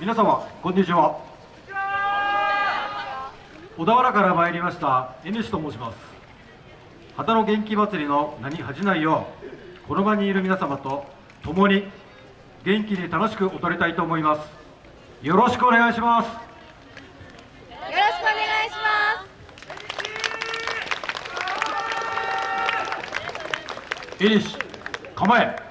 皆様こんにちは。小田原から参りました N 氏と申します。旗の元気祭りの名に恥じないようこの場にいる皆様と共に元気に楽しく踊りたいと思います。よろしくお願いします。よろしくお願いします。エニシ構え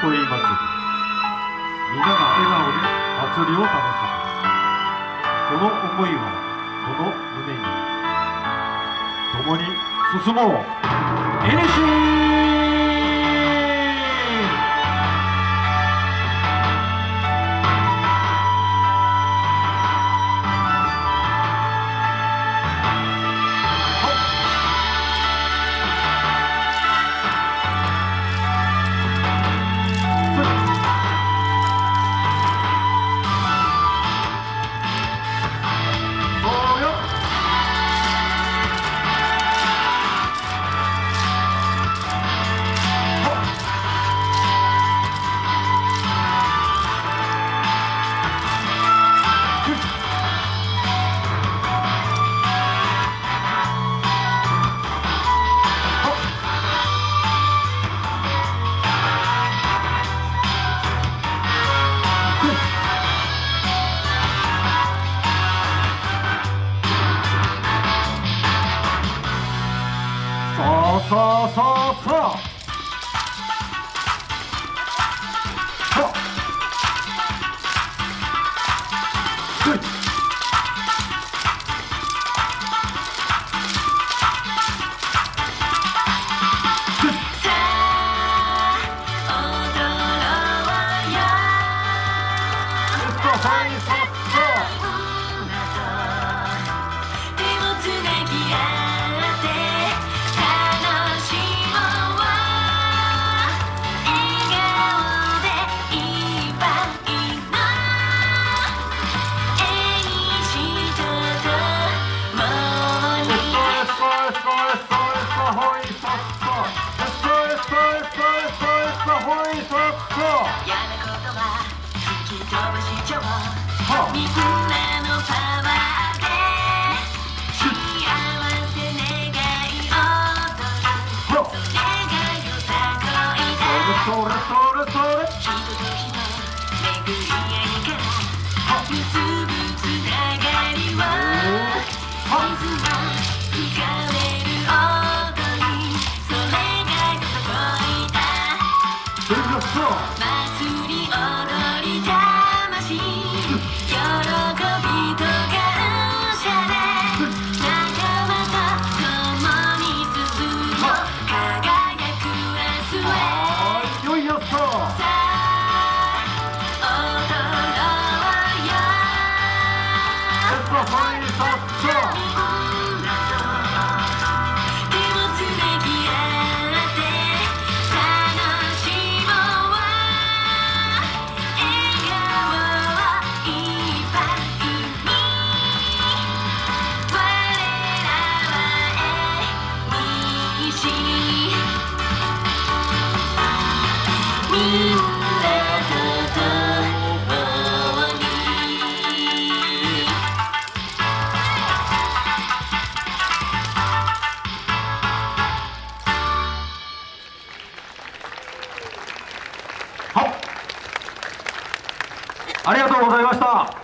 さこい祭り皆が笑顔で祭りを楽しむ。その思いはこの胸に共に進もう。エネシーそうそうそう。それがよさこいだそれそれそれ人と人の巡り合いから結ぶつながりを水を吹かれる音にそれがよさこいだそれがそありがとうございました。